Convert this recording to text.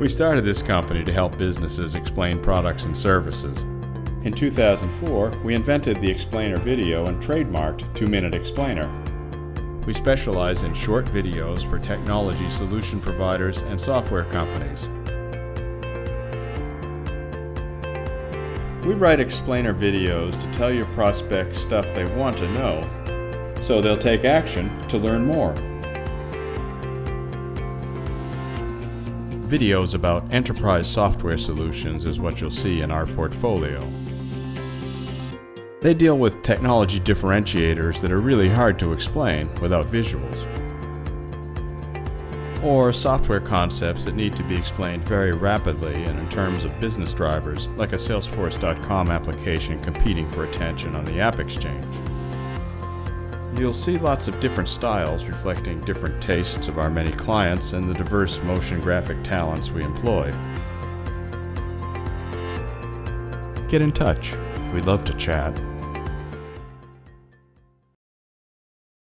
We started this company to help businesses explain products and services. In 2004, we invented the Explainer video and trademarked 2 Minute Explainer. We specialize in short videos for technology solution providers and software companies. We write explainer videos to tell your prospects stuff they want to know, so they'll take action to learn more. Videos about enterprise software solutions is what you'll see in our portfolio. They deal with technology differentiators that are really hard to explain without visuals. Or software concepts that need to be explained very rapidly and in terms of business drivers, like a Salesforce.com application competing for attention on the AppExchange. You'll see lots of different styles reflecting different tastes of our many clients and the diverse motion graphic talents we employ. Get in touch. We'd love to chat.